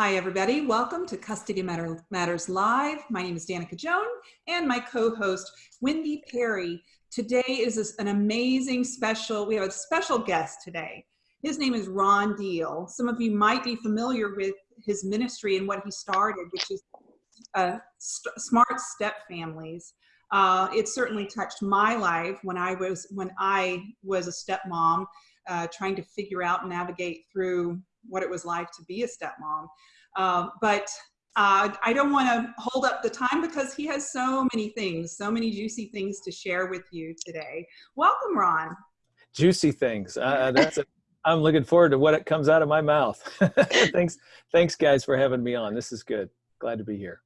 Hi, everybody. Welcome to Custody Matters Live. My name is Danica Joan and my co-host, Wendy Perry. Today is an amazing special, we have a special guest today. His name is Ron Deal. Some of you might be familiar with his ministry and what he started, which is uh, Smart Step Families. Uh, it certainly touched my life when I was when I was a stepmom, uh, trying to figure out and navigate through what it was like to be a stepmom. Uh, but uh, I don't want to hold up the time because he has so many things, so many juicy things to share with you today. Welcome, Ron. Juicy things. Uh, uh that's a, I'm looking forward to what it comes out of my mouth. thanks, thanks, guys, for having me on. This is good. Glad to be here.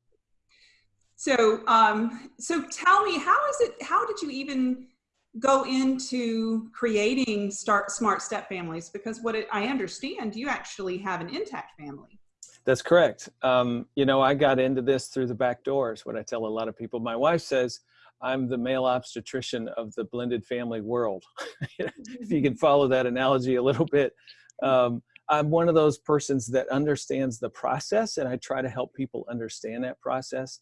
So, um, so tell me, how is it? How did you even go into creating start smart step families? Because what it, I understand, you actually have an intact family. That's correct. Um, you know, I got into this through the back doors. What I tell a lot of people, my wife says I'm the male obstetrician of the blended family world. if you can follow that analogy a little bit. Um, I'm one of those persons that understands the process and I try to help people understand that process.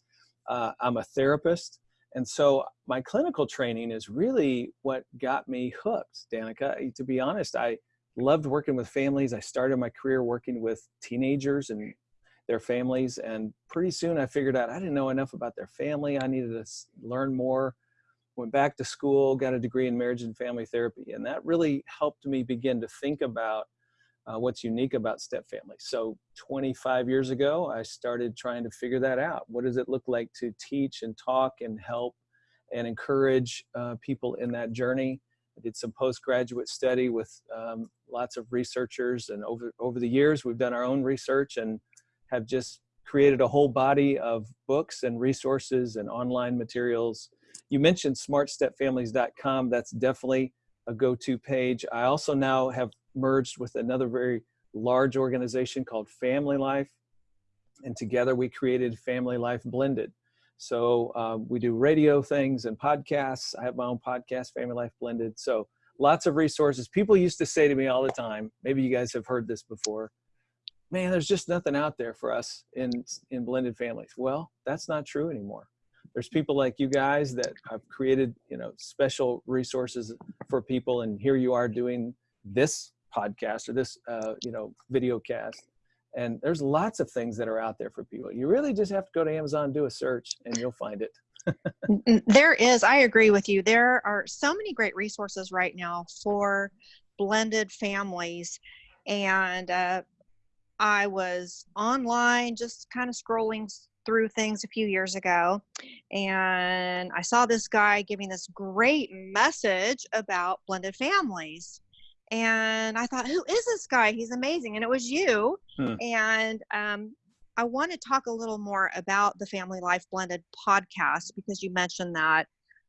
Uh, I'm a therapist. And so my clinical training is really what got me hooked, Danica. To be honest, I loved working with families. I started my career working with teenagers and their families. And pretty soon I figured out I didn't know enough about their family. I needed to learn more. Went back to school, got a degree in marriage and family therapy. And that really helped me begin to think about uh, what's unique about step families. So 25 years ago, I started trying to figure that out. What does it look like to teach and talk and help and encourage uh, people in that journey? I did some postgraduate study with um, lots of researchers and over, over the years we've done our own research and have just created a whole body of books and resources and online materials. You mentioned smartstepfamilies.com. That's definitely a go-to page. I also now have merged with another very large organization called Family Life. And together we created Family Life Blended. So um, we do radio things and podcasts. I have my own podcast, Family Life Blended. So lots of resources. People used to say to me all the time, maybe you guys have heard this before, man, there's just nothing out there for us in, in blended families. Well, that's not true anymore. There's people like you guys that have created, you know, special resources for people. And here you are doing this podcast or this, uh, you know, video cast. And there's lots of things that are out there for people. You really just have to go to amazon do a search and you'll find it. There is. I agree with you. There are so many great resources right now for blended families. And uh, i was online just kind of scrolling through things a few years ago. And i saw this guy giving this great message about blended families and I thought, who is this guy? He's amazing. And it was you. Hmm. And um, I want to talk a little more about the Family Life Blended podcast because you mentioned that.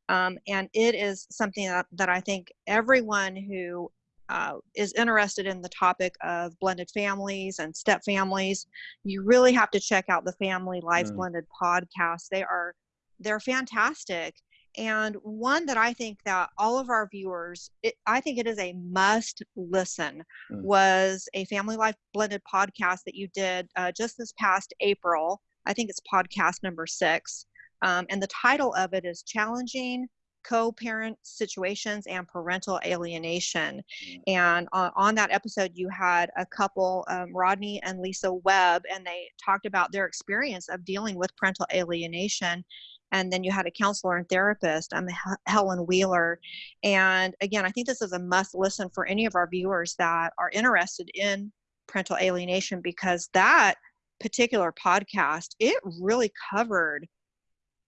Um, and it is something that, that I think everyone who uh, is interested in the topic of blended families and step families, you really have to check out the Family Life mm. Blended podcast. They are they're fantastic and one that I think that all of our viewers, it, I think it is a must listen, mm. was a Family Life Blended podcast that you did uh, just this past April. I think it's podcast number six. Um, and the title of it is Challenging Co-Parent Situations and Parental Alienation. Mm. And uh, on that episode, you had a couple, um, Rodney and Lisa Webb, and they talked about their experience of dealing with parental alienation and then you had a counselor and therapist. I'm Helen Wheeler. And again, I think this is a must listen for any of our viewers that are interested in parental alienation because that particular podcast, it really covered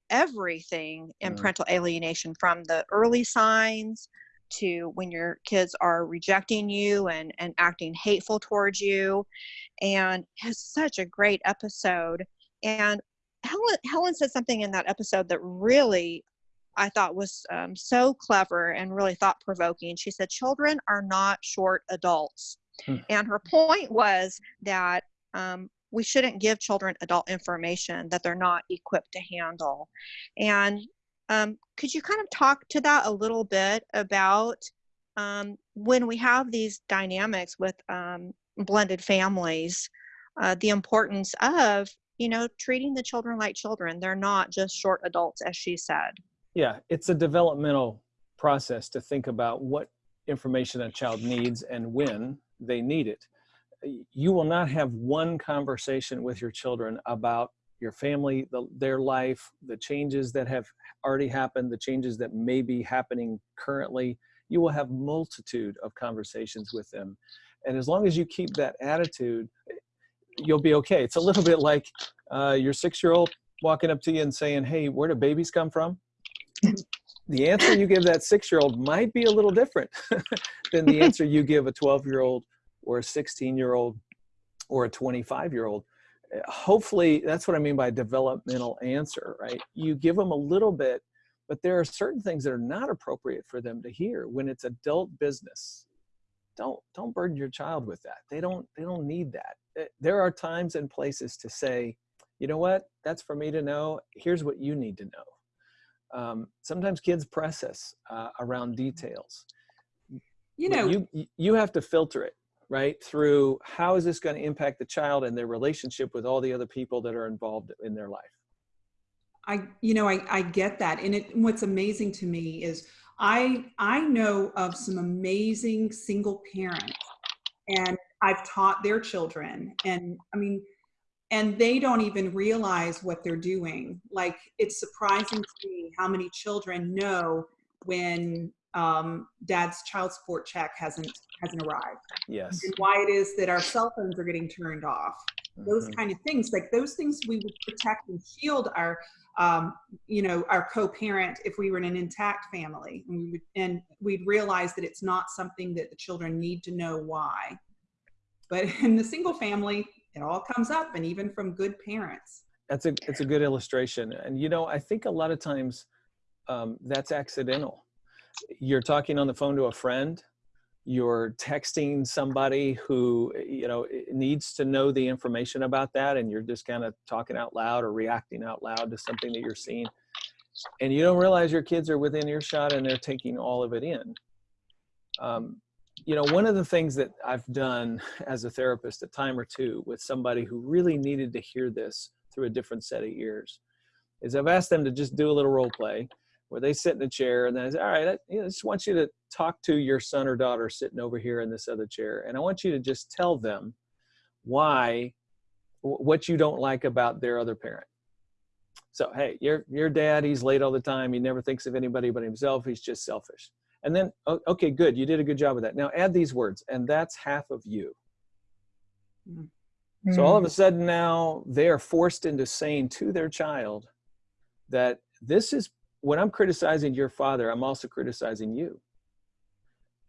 everything in mm. parental alienation from the early signs to when your kids are rejecting you and, and acting hateful towards you and has such a great episode and Helen, Helen said something in that episode that really I thought was um, so clever and really thought provoking. She said, Children are not short adults. Hmm. And her point was that um, we shouldn't give children adult information that they're not equipped to handle. And um, could you kind of talk to that a little bit about um, when we have these dynamics with um, blended families? uh, the importance of you know treating the children like children. They're not just short adults as she said. Yeah it's a developmental process to think about what information a child needs and when they need it. You will not have one conversation with your children about your family the, their life the changes that have already happened the changes that may be happening currently. You will have multitude of conversations with them. And as long as you keep that attitude you'll be okay. It's a little bit like uh, your six year old walking up to you and saying hey where do babies come from? The answer you give that six year old might be a little different than the answer you give a 12 year old or a 16 year old or a 25 year old hopefully that's what i mean by developmental answer right? You give them a little bit but there are certain things that are not appropriate for them to hear when it's adult business don't don't burden your child with that. They don't they don't need that. Eh, there are times and places to say you know what? That's for me to know. Here's what you need to know. Um, sometimes kids press us uh, around details. You know you you have to filter it right through how is this going to impact the child and their relationship with all the other people that are involved in their life. I you know i, I get that and it what's amazing to me is i i know of some amazing single parents and i've taught their children and i mean and they don't even realize what they're doing like it's surprising to me how many children know when um, dad's child support check hasn't hasn't arrived. Yes. And why it is that our cell phones are getting turned off. Those mm-hmm. kind of things, like those things, we would protect and shield our, um, you know, our co-parent if we were in an intact family, and we would, and we'd realize that it's not something that the children need to know why. But in the single family, it all comes up, and even from good parents. That's a it's a good illustration, and you know, I think a lot of times um, that's accidental you're talking on the phone to a friend you're texting somebody who you know needs to know the information about that and you're just kind of talking out loud or reacting out loud to something that you're seeing and you don't realize your kids are within earshot and they're taking all of it in. Um, you know one of the things that i've done as a therapist a time or two with somebody who really needed to hear this through a different set of ears is i've asked them to just do a little role play where they sit in a chair and then I say, all right, I, you know, just want you to talk to your son or daughter sitting over here in this other chair. And I want you to just tell them why, what you don't like about their other parent. So, hey, your, your dad, he's late all the time. He never thinks of anybody but himself. He's just selfish. And then, okay, good. You did a good job of that. Now add these words, and that's half of you. Mm-hmm. So all of a sudden now they are forced into saying to their child that this is when I'm criticizing your father, I'm also criticizing you.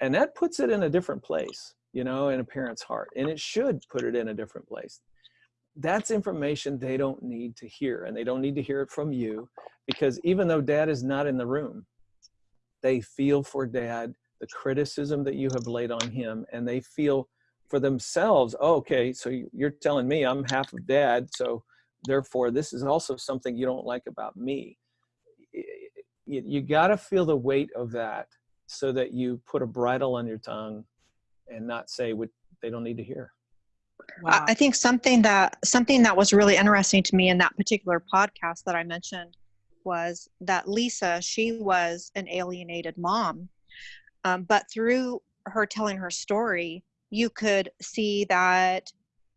And that puts it in a different place, you know, in a parent's heart. And it should put it in a different place. That's information they don't need to hear. And they don't need to hear it from you because even though dad is not in the room, they feel for dad the criticism that you have laid on him. And they feel for themselves, oh, okay, so you're telling me I'm half of dad. So therefore, this is also something you don't like about me you, you got to feel the weight of that so that you put a bridle on your tongue and not say what they don't need to hear. Wow. I think something that something that was really interesting to me in that particular podcast that I mentioned was that Lisa, she was an alienated mom, um, but through her telling her story, you could see that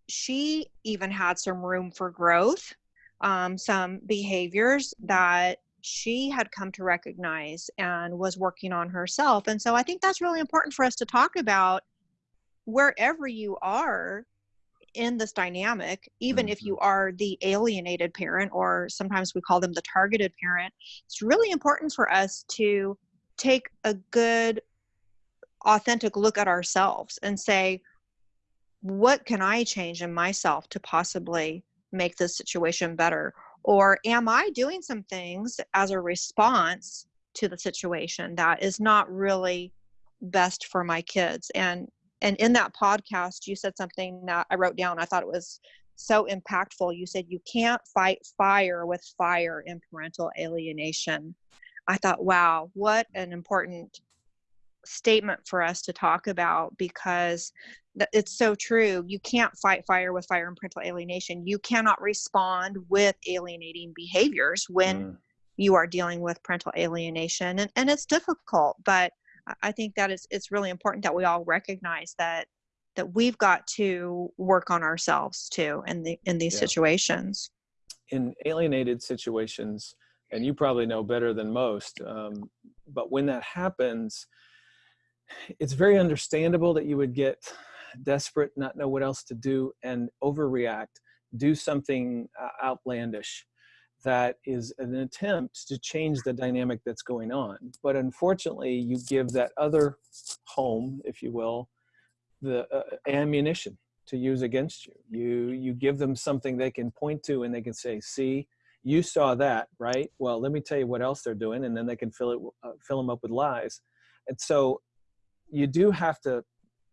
she even had some room for growth, um, some behaviors that she had come to recognize and was working on herself. And so I think that's really important for us to talk about wherever you are in this dynamic, even mm-hmm. if you are the alienated parent, or sometimes we call them the targeted parent, it's really important for us to take a good, authentic look at ourselves and say, what can I change in myself to possibly make this situation better? Or am I doing some things as a response to the situation that is not really best for my kids? And and in that podcast, you said something that I wrote down. I thought it was so impactful. You said you can't fight fire with fire in parental alienation. I thought, wow, what an important statement for us to talk about because it's so true. You can't fight fire with fire and parental alienation. You cannot respond with alienating behaviors when mm. you are dealing with parental alienation, and, and it's difficult. But I think that it's it's really important that we all recognize that that we've got to work on ourselves too in the in these yeah. situations. In alienated situations, and you probably know better than most, um, but when that happens, it's very understandable that you would get desperate, not know what else to do, and overreact, do something uh, outlandish that is an attempt to change the dynamic that's going on. But unfortunately, you give that other home, if you will, the uh, ammunition to use against you. You you give them something they can point to and they can say, "See, you saw that, right? Well, let me tell you what else they're doing," and then they can fill it uh, fill them up with lies. And so, you do have to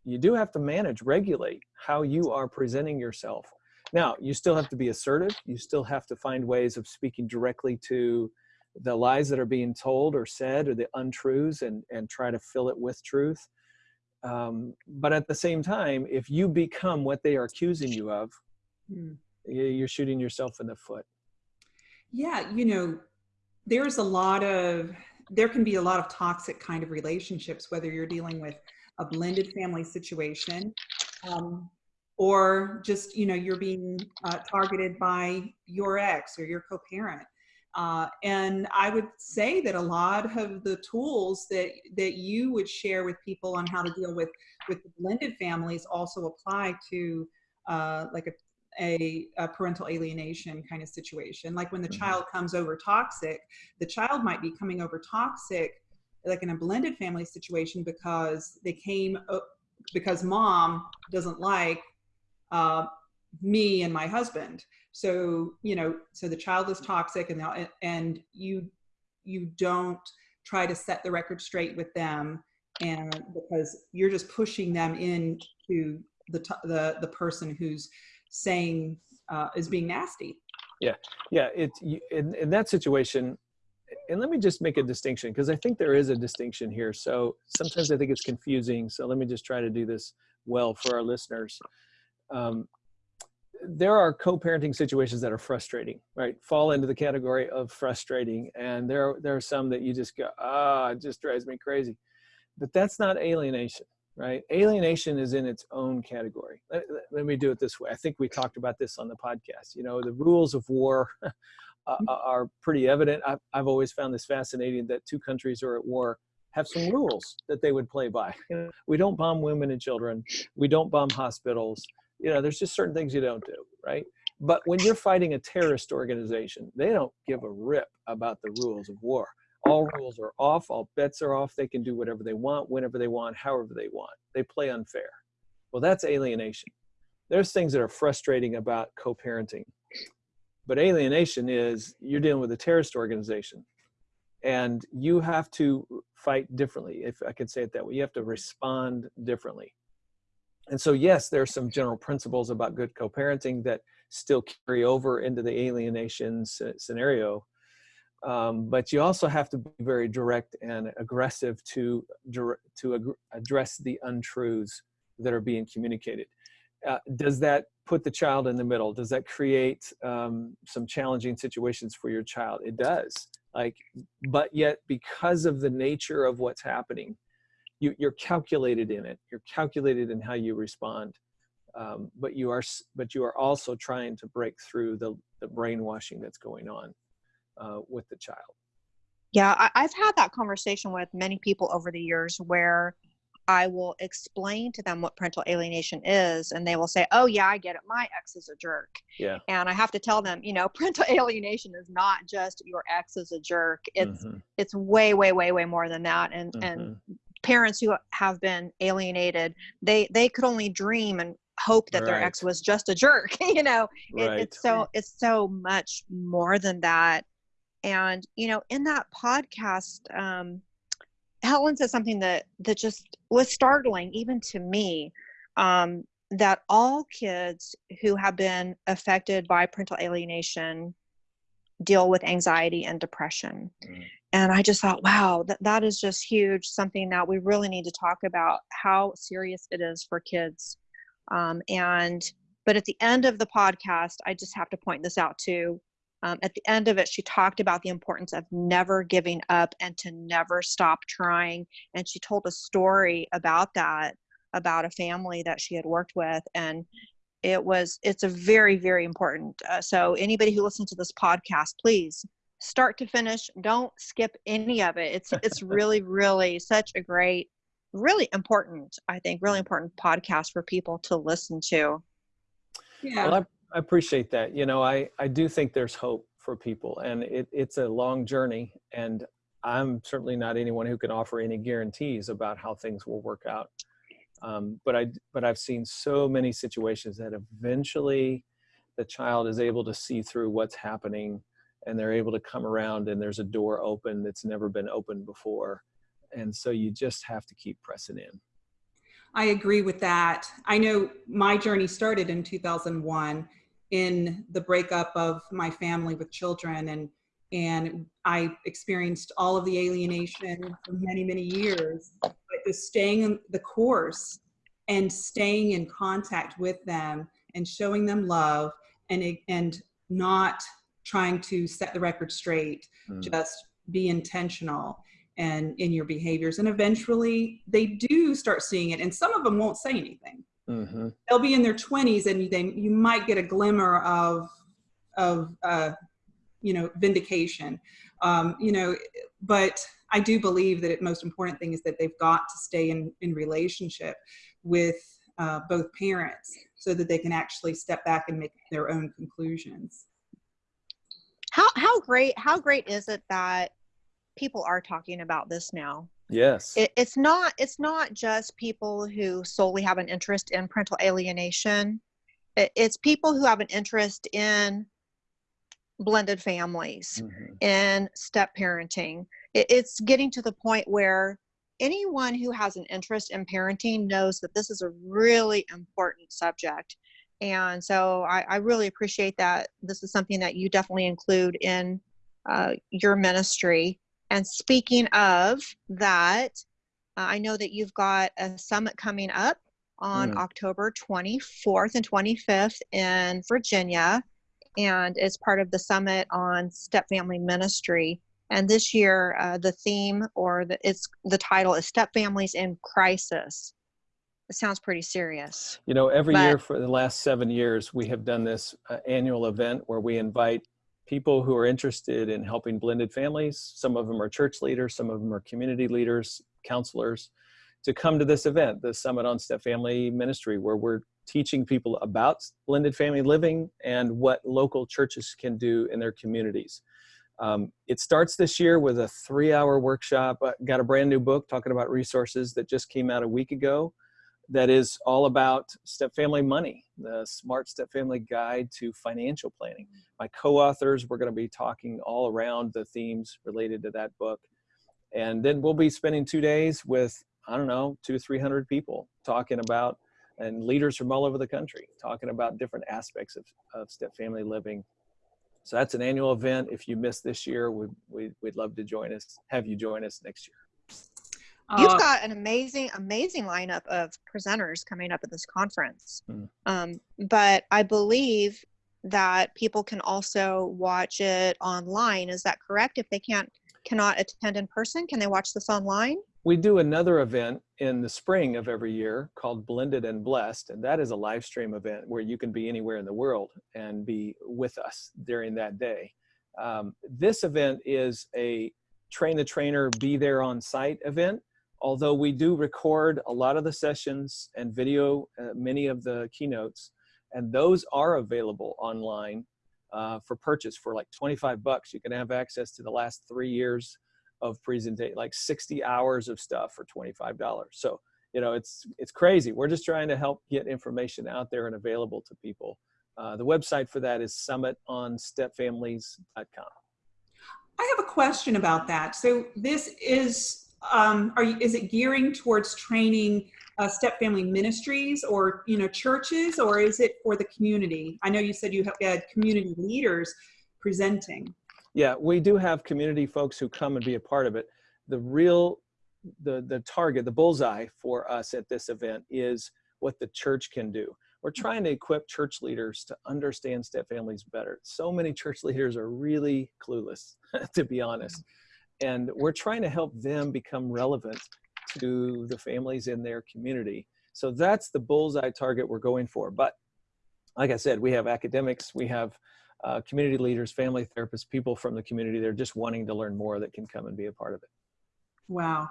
you do have to manage, regulate how you are presenting yourself. Now, you still have to be assertive. You still have to find ways of speaking directly to the lies that are being told or said or the untruths and, and try to fill it with truth. Um, but at the same time, if you become what they are accusing you of, mm. you're shooting yourself in the foot. Yeah, you know, there's a lot of, there can be a lot of toxic kind of relationships, whether you're dealing with a blended family situation um, or just, you know, you're being uh, targeted by your ex or your co-parent. Uh, and I would say that a lot of the tools that that you would share with people on how to deal with with blended families also apply to uh, like a, a, a, parental alienation kind of situation. Like when the mm-hmm. child comes over toxic, the child might be coming over toxic like in a blended family situation because they came because mom doesn't like uh, me and my husband so, you know, so the child is toxic and, they, and you, you don't try to set the record straight with them and because you're just pushing them into the, the, the person who's saying uh, is being nasty. Yeah. Yeah. It's in, in that situation, and let me just make a distinction because I think there is a distinction here. So sometimes I think it's confusing. So let me just try to do this well for our listeners. Um, there are co-parenting situations that are frustrating, right? Fall into the category of frustrating. And there, there are some that you just go, ah, it just drives me crazy. But that's not alienation, right? Alienation is in its own category. Let, let me do it this way. I think we talked about this on the podcast. You know, the rules of war mm-hmm. are pretty evident. I've, I've always found this fascinating that two countries are at war have some rules that they would play by. we don't bomb women and children. We don't bomb hospitals you know, there's just certain things you don't do, right? But when you're fighting a terrorist organization, they don't give a rip about the rules of war. All rules are off, all bets are off. They can do whatever they want, whenever they want, however they want. They play unfair. Well, that's alienation. There's things that are frustrating about co parenting. But alienation is you're dealing with a terrorist organization and you have to fight differently, if I could say it that way. You have to respond differently and so yes there are some general principles about good co-parenting that still carry over into the alienation scenario um, but you also have to be very direct and aggressive to to ag address the untruths that are being communicated. Uh, does that put the child in the middle? Does that create um, some challenging situations for your child? It does. Like but yet because of the nature of what's happening you, you're calculated in it. You're calculated in how you respond. Um, but you are but you are also trying to break through the, the brainwashing that's going on uh, with the child. Yeah, I, I've had that conversation with many people over the years where I will explain to them what parental alienation is, and they will say, "Oh yeah, I get it. My ex is a jerk." Yeah. And I have to tell them, you know, parental alienation is not just your ex is a jerk. It's mm-hmm. it's way, way, way, way more than that. And mm-hmm. and parents who have been alienated they they could only dream and hope that right. their ex was just a jerk you know right. it's so it's so much more than that and you know in that podcast um helen said something that that just was startling even to me um that all kids who have been affected by parental alienation deal with anxiety and depression mm. and I just thought, wow, that, that is just huge. Something that we really need to talk about how serious it is for kids. Um, and, but at the end of the podcast, I just have to point this out too. Um, at the end of it, she talked about the importance of never giving up and to never stop trying. And she told a story about that, about a family that she had worked with. And it was, it's a very, very important. Uh, so, anybody who listens to this podcast, please start to finish don't skip any of it it's it's really really such a great really important i think really important podcast for people to listen to yeah well, I, appreciate that. You know i i do think there's hope for people and it, it's a long journey and i'm certainly not anyone who can offer any guarantees about how things will work out. Um, but i but i've seen so many situations that eventually the child is able to see through what's happening and they're able to come around and there's a door open that's never been opened before. And so you just have to keep pressing in. I agree with that. I know my journey started in 2001 in the breakup of my family with children and and i experienced all of the alienation for many many years but just staying in the course and staying in contact with them and showing them love and and not trying to set the record straight, mm. just be intentional and in your behaviors. And eventually they do start seeing it. And some of them won't say anything. Mm-hmm. They'll be in their 20s and they, you might get a glimmer of, of uh, you know, vindication. Um, you know, but I do believe that the most important thing is that they've got to stay in, in relationship with uh, both parents so that they can actually step back and make their own conclusions how how great how great is it that people are talking about this now yes. It, it's not it's not just people who solely have an interest in parental alienation. It, it's people who have an interest in blended families mm-hmm. in step parenting. It, it's getting to the point where anyone who has an interest in parenting knows that this is a really important subject. And so I, I, really appreciate that. This is something that you definitely include in uh, your ministry. And speaking of that, uh, I know that you've got a summit coming up on mm. October 24th and 25th in Virginia, and it's part of the summit on step family ministry. And this year, uh, the theme or the, it's the title is Step Families in Crisis. It sounds pretty serious. You know, every but, year for the last seven years, we have done this uh, annual event where we invite people who are interested in helping blended families. Some of them are church leaders, some of them are community leaders, counselors, to come to this event, the Summit on Step Family Ministry, where we're teaching people about blended family living and what local churches can do in their communities. Um, it starts this year with a three hour workshop. I got a brand new book talking about resources that just came out a week ago that is all about step family money, the Smart Step Family Guide to Financial Planning. Mm. My co-authors, we're going to be talking all around the themes related to that book. And then we'll be spending two days with, I don't know, two, 300 people talking about, and leaders from all over the country, talking about different aspects of, of step family living. So that's an annual event. If you missed this year, we, we, we'd love to join us, have you join us next year. You've uh, got an amazing, amazing lineup of presenters coming up at this conference. Hmm. Um, but I believe that people can also watch it online. Is that correct? If they can't cannot attend in person, can they watch this online? We do another event in the spring of every year called Blended and Blessed, and that is a live stream event where you can be anywhere in the world and be with us during that day. Um, this event is a train the trainer, be there on site event although we do record a lot of the sessions and video uh, many of the keynotes, and those are available online uh, for purchase for like 25 bucks. You can have access to the last three years of presentation, like 60 hours of stuff for $25. So, you know, it's, it's crazy. We're just trying to help get information out there and available to people. Uh, the website for that is summitonstepfamilies.com. I have a question about that. So this is um, are you, is it gearing towards training uh, step family ministries or you know churches or is it for the community i know you said you had community leaders presenting Yeah, we do have community folks who come and be a part of it. The real, the, the target, the bullseye for us at this event is what the church can do. We're trying to equip church leaders to understand step families better. So many church leaders are really clueless, to be honest. And we're trying to help them become relevant to the families in their community. So that's the bullseye target we're going for. But like I said, we have academics, we have uh, community leaders, family therapists, people from the community. They're just wanting to learn more that can come and be a part of it. Wow.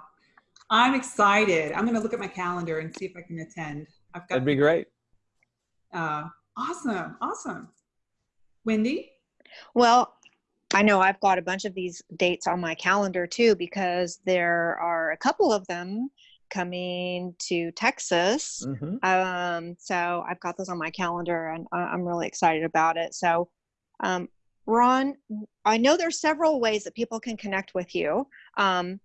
I'm excited. I'm going to look at my calendar and see if I can attend. I've got That'd be great. Uh, awesome. Awesome. Wendy? Well, I know I've got a bunch of these dates on my calendar too because there are a couple of them coming to Texas. Mm-hmm. Um, so I've got those on my calendar and I'm really excited about it. So, um, Ron, I know there's several ways that people can connect with you. Um,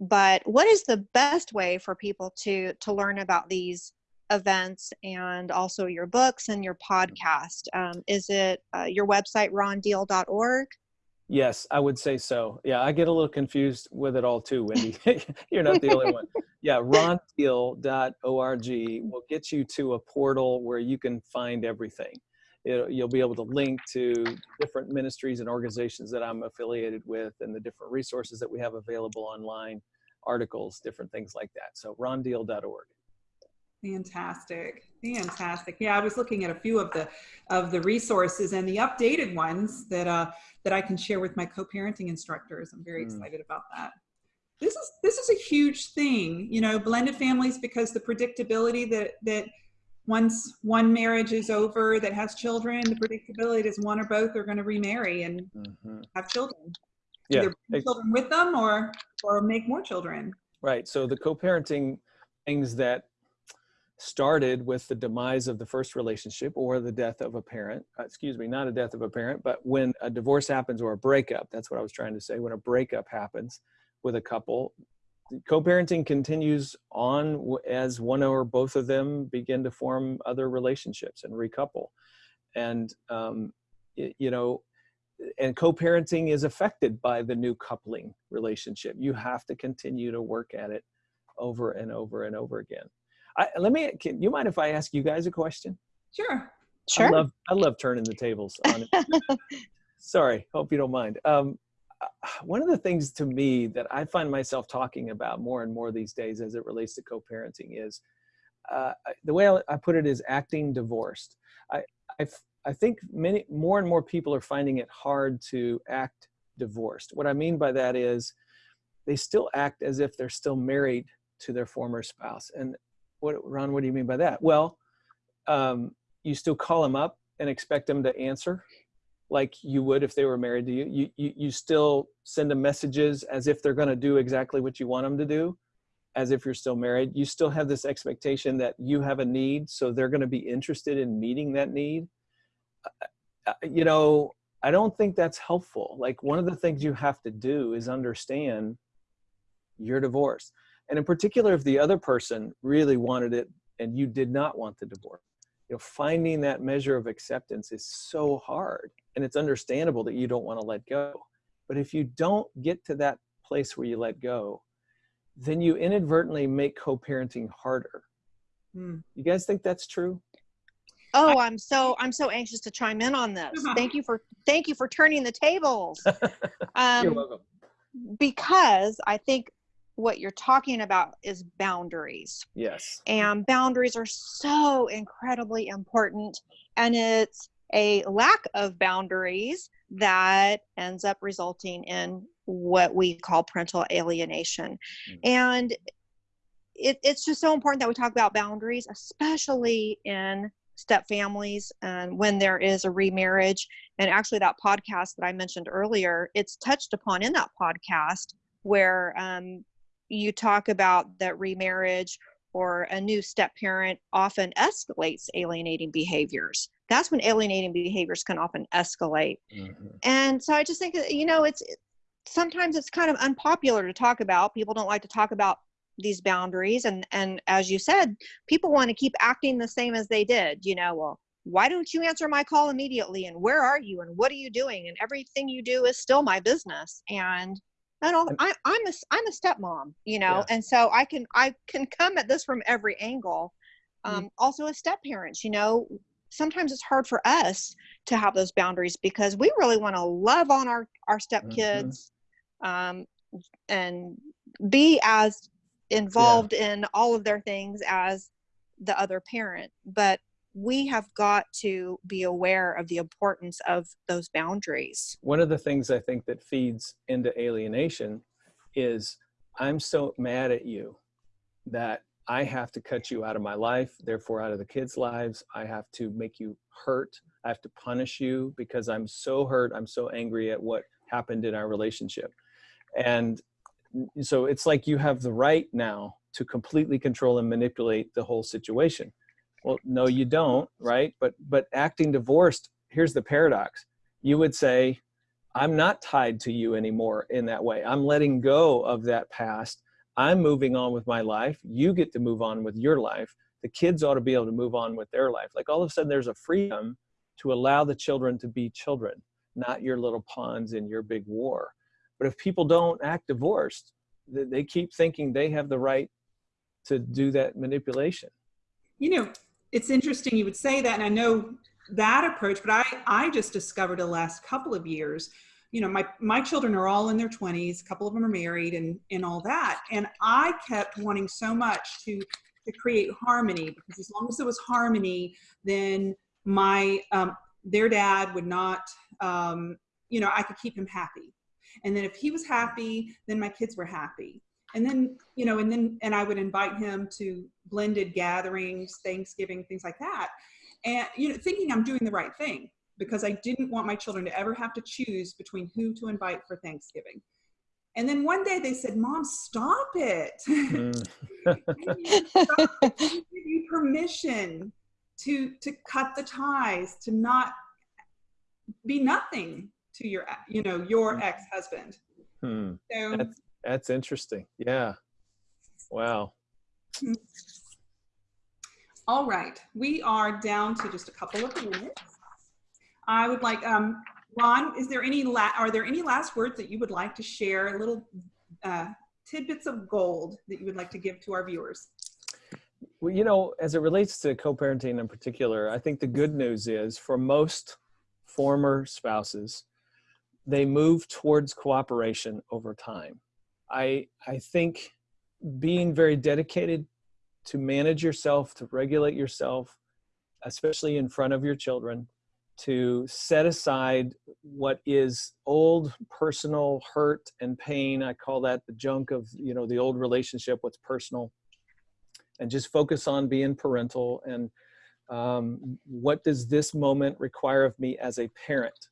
but what is the best way for people to to learn about these events and also your books and your podcast? Um, is it uh, your website rondeal.org? Yes, I would say so. Yeah, I get a little confused with it all too, Wendy. You're not the only one. Yeah, rondeal.org will get you to a portal where you can find everything. It, you'll be able to link to different ministries and organizations that I'm affiliated with and the different resources that we have available online, articles, different things like that. So rondeal.org. Fantastic. Fantastic. Yeah, I was looking at a few of the of the resources and the updated ones that uh that I can share with my co-parenting instructors. I'm very mm. excited about that. This is this is a huge thing, you know, blended families because the predictability that that once one marriage is over that has children, the predictability is one or both are going to remarry and mm-hmm. have children. Yeah. Either bring children with them or or make more children. Right. So the co-parenting things that started with the demise of the first relationship or the death of a parent uh, excuse me not a death of a parent but when a divorce happens or a breakup that's what i was trying to say when a breakup happens with a couple co-parenting continues on as one or both of them begin to form other relationships and recouple. And um, you know and co-parenting is affected by the new coupling relationship. You have to continue to work at it over and over and over again I, let me. Can, you mind if I ask you guys a question? Sure. Sure. I love I love turning the tables on it. Sorry, hope you don't mind. Um, one of the things to me that I find myself talking about more and more these days as it relates to co-parenting is uh, the way I put it is acting divorced. I, I, I think many more and more people are finding it hard to act divorced. What I mean by that is they still act as if they're still married to their former spouse. And what, Ron, what do you mean by that? Well, um, you still call them up and expect them to answer like you would if they were married to you. You, you, you still send them messages as if they're going to do exactly what you want them to do, as if you're still married. You still have this expectation that you have a need, so they're going to be interested in meeting that need. Uh, uh, you know, I don't think that's helpful. Like one of the things you have to do is understand you're divorced. And in particular, if the other person really wanted it and you did not want the divorce, you know, finding that measure of acceptance is so hard. And it's understandable that you don't want to let go. But if you don't get to that place where you let go, then you inadvertently make co-parenting harder. Hmm. You guys think that's true? Oh, I'm so I'm so anxious to chime in on this. Thank you for thank you for turning the tables. Um, You're welcome. Because I think what you're talking about is boundaries. Yes. And boundaries are so incredibly important. And it's a lack of boundaries that ends up resulting in what we call parental alienation. Mm-hmm. And it, it's just so important that we talk about boundaries, especially in step families and when there is a remarriage. And actually, that podcast that I mentioned earlier, it's touched upon in that podcast where um, you talk about that remarriage or a new step parent often escalates alienating behaviors. That's when alienating behaviors can often escalate. Mm-hmm. And so I just think you know, it's sometimes it's kind of unpopular to talk about. People don't like to talk about these boundaries and and as you said people want to keep acting the same as they did you know well why don't you answer my call immediately and where are you and what are you doing and everything you do is still my business and I don't I, I'm a I'm a stepmom, you know, Yeah. and so I can I can come at this from every angle. Mm. Um, Also, as step parents, you know, sometimes it's hard for us to have those boundaries because we really want to love on our our step kids, um, and be as involved in all of their things as the other parent. But we have got to be aware of the importance of those boundaries. one of the things I think that feeds into alienation is I'm so mad at you that I have to cut you out of my life, therefore out of the kids' lives. I have to make you hurt. I have to punish you because I'm so hurt. I'm so angry at what happened in our relationship. And so it's like you have the right now to completely control and manipulate the whole situation. Well, no, you don't, right? But but acting divorced, here's the paradox. You would say, I'm not tied to you anymore in that way. I'm letting go of that past. I'm moving on with my life. You get to move on with your life. The kids ought to be able to move on with their life. Like all of a sudden, there's a freedom to allow the children to be children, not your little pawns in your big war. But if people don't act divorced, they keep thinking they have the right to do that manipulation. You know, it's interesting you would say that, and I know that approach, but I I just discovered the last couple of years. You know, my my children are all in their 20s. A couple of them are married, and and all that. And I kept wanting so much to to create harmony because as long as there was harmony, then my um, their dad would not. Um, you know, I could keep him happy, and then if he was happy, then my kids were happy and then you know and then and i would invite him to blended gatherings thanksgiving things like that and you know thinking i'm doing the right thing because i didn't want my children to ever have to choose between who to invite for thanksgiving and then one day they said mom stop it Mm. Stop. Give you permission to to cut the ties to not be nothing to your you know your ex-husband Hmm. so That's that's interesting. Yeah. Wow. All right, we are down to just a couple of minutes. I would like, um, Ron, is there any, la- are there any last words that you would like to share, little uh, tidbits of gold that you would like to give to our viewers? Well, you know, as it relates to co-parenting in particular, I think the good news is for most former spouses, they move towards cooperation over time. I I think being very dedicated to manage yourself, to regulate yourself, especially in front of your children, to set aside what is old personal hurt and pain. I call that the junk of, you know, the old relationship, what's personal and just focus on being parental and um, what does this moment require of me as a parent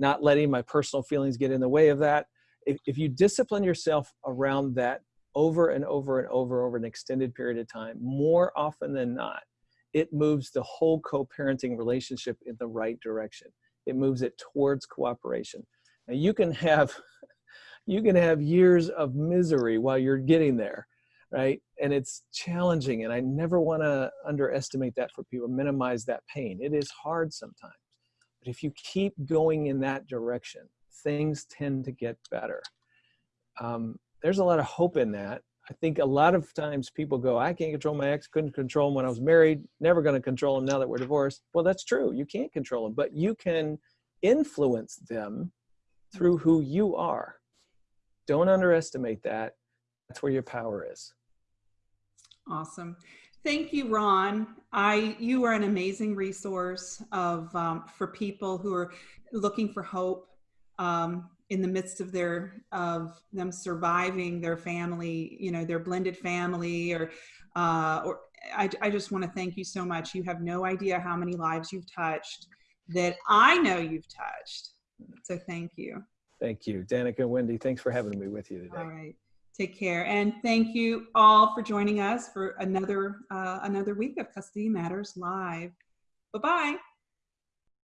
not letting my personal feelings get in the way of that if, if you discipline yourself around that over and over and over over an extended period of time more often than not it moves the whole co-parenting relationship in the right direction it moves it towards cooperation now you can have you can have years of misery while you're getting there right? And it's challenging, and I never want to underestimate that for people, minimize that pain. It is hard sometimes. But if you keep going in that direction, things tend to get better. Um, there's a lot of hope in that. I think a lot of times people go, I can't control my ex, couldn't control him when I was married, never going to control him now that we're divorced. Well, that's true. You can't control them, but you can influence them through who you are. Don't underestimate that. That's where your power is. Awesome. Thank you, Ron. I you are an amazing resource of um, for people who are looking for hope um, in the midst of their of them surviving their family, you know, their blended family, or uh, or I, I just want to thank you so much. You have no idea how many lives you've touched that I know you've touched. So thank you. Thank you, Danica and Wendy. Thanks for having me with you today. All right. Take care. And thank you all for joining us for another uh, another week of Custody Matters Live. Bye-bye.